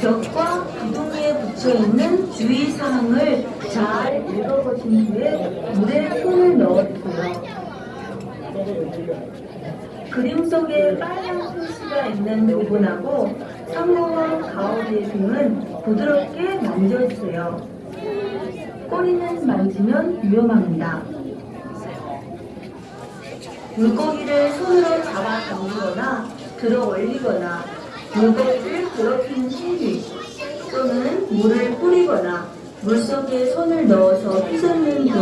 벽과 기둥에 붙여있는 주의사항을 잘 읽어보신 후에 물에 손을 넣어주세요. 그림 속에 빨간 표시가 있는 부분하고 상부와 가운데 등은 부드럽게 만져주세요. 꼬리는 만지면 위험합니다. 물고기를 손으로 잡아 당기거나 들어 올리거나 물고기를 괴롭히는 행위 또는 물을 뿌리거나 물속에 손을 넣어서 휘젓는 등